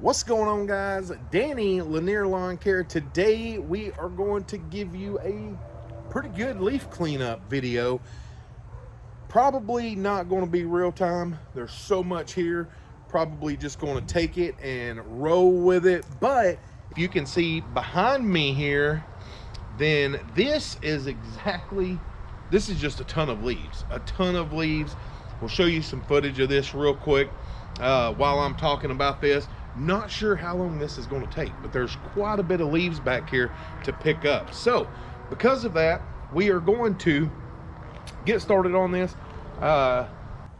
What's going on guys? Danny Lanier Lawn Care. Today we are going to give you a pretty good leaf cleanup video. Probably not going to be real time. There's so much here. Probably just going to take it and roll with it. But if you can see behind me here, then this is exactly, this is just a ton of leaves. A ton of leaves. We'll show you some footage of this real quick uh, while I'm talking about this. Not sure how long this is going to take, but there's quite a bit of leaves back here to pick up. So because of that, we are going to get started on this. Uh,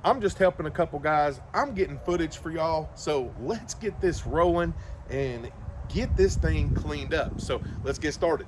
I'm just helping a couple guys. I'm getting footage for y'all. So let's get this rolling and get this thing cleaned up. So let's get started.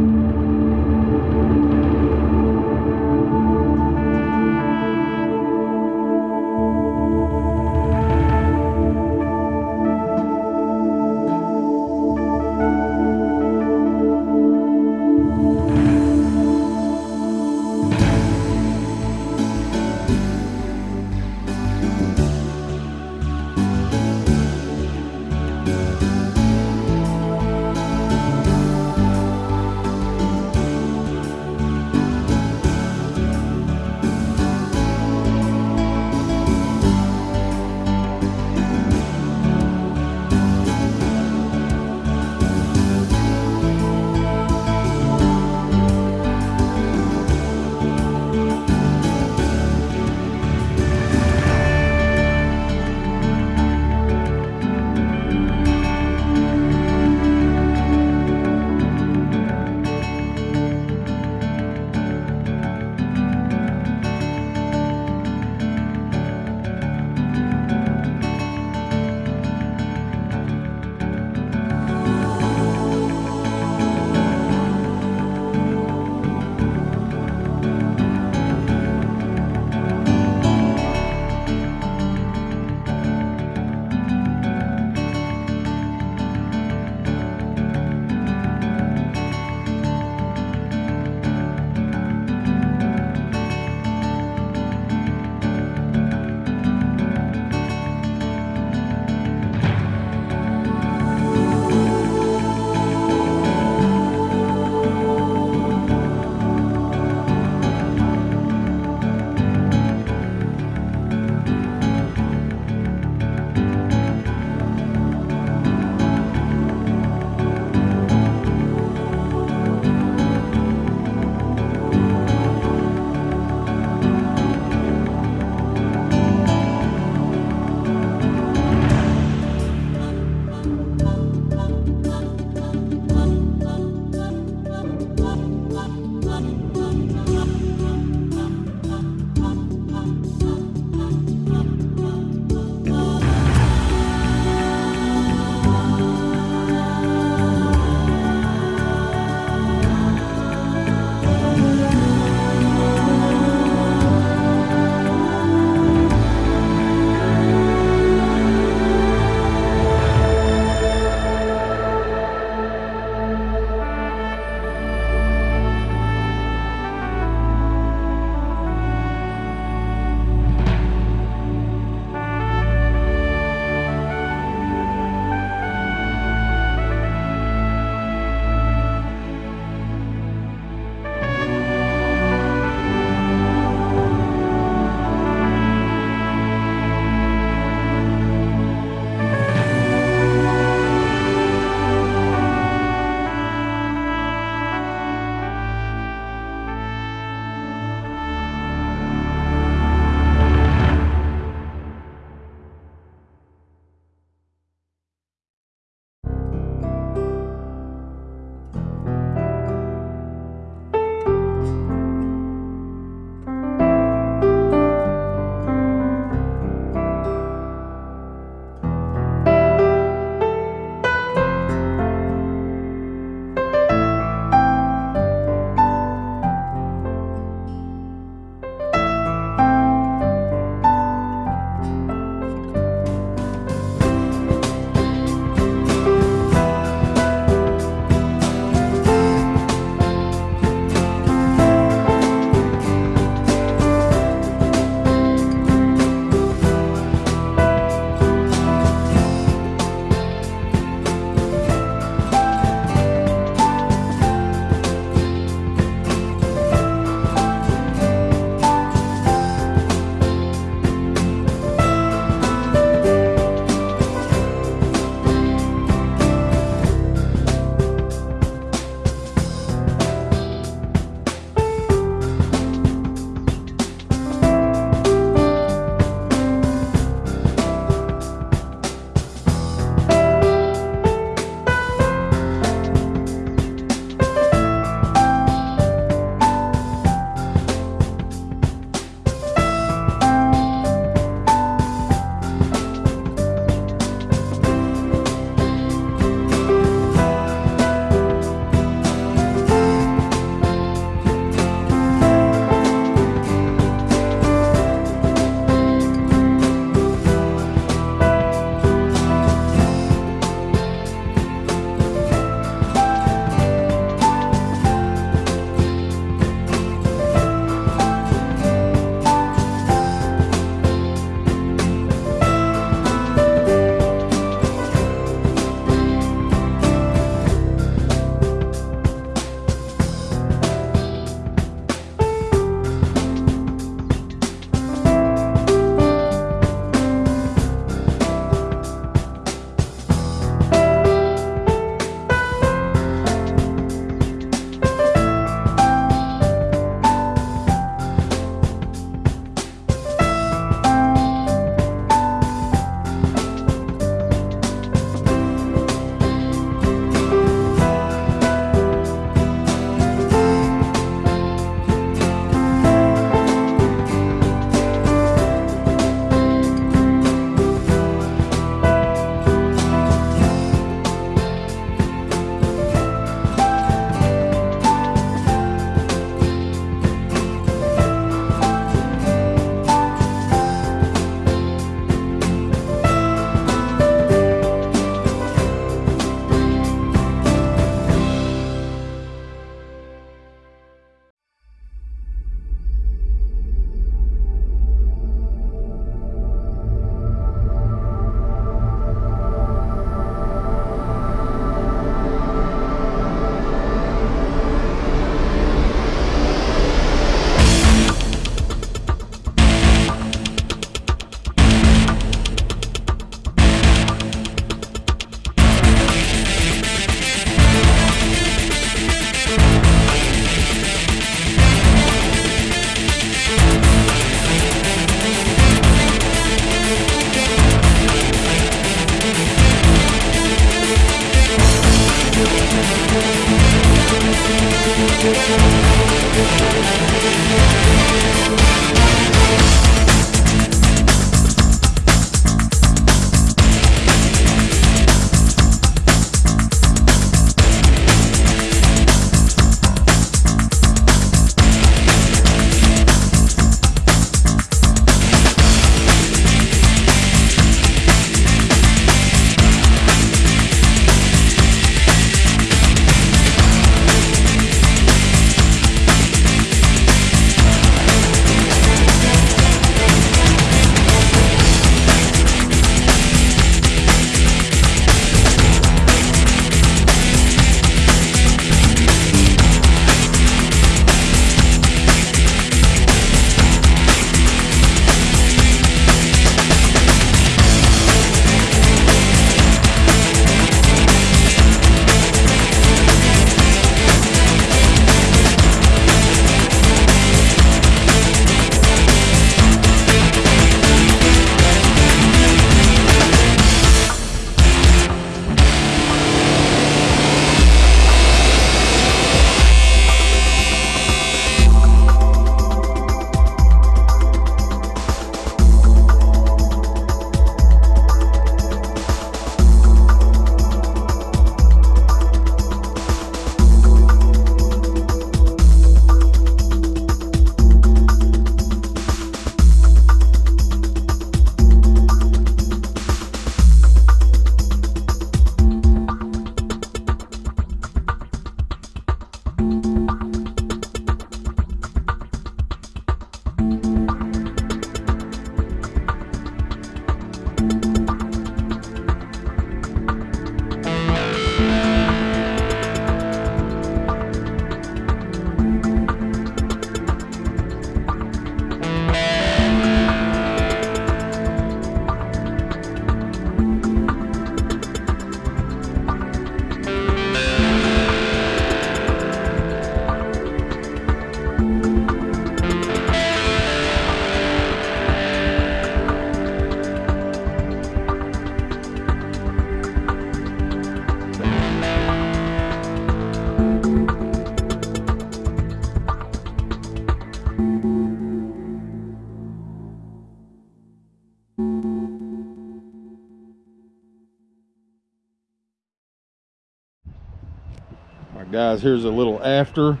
Guys, here's a little after.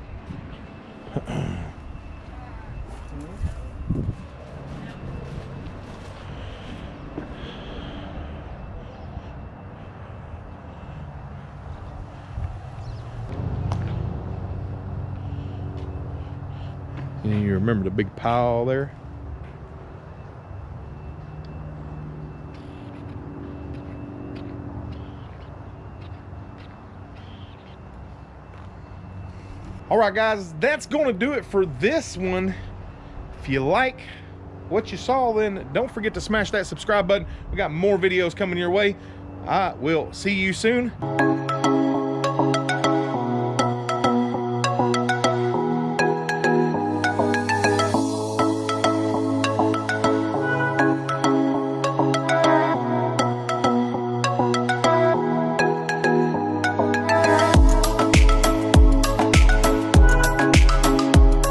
And you remember the big pile there? All right, guys, that's to do it for this one. If you like what you saw, then don't forget to smash that subscribe button. We got more videos coming your way. I will see you soon.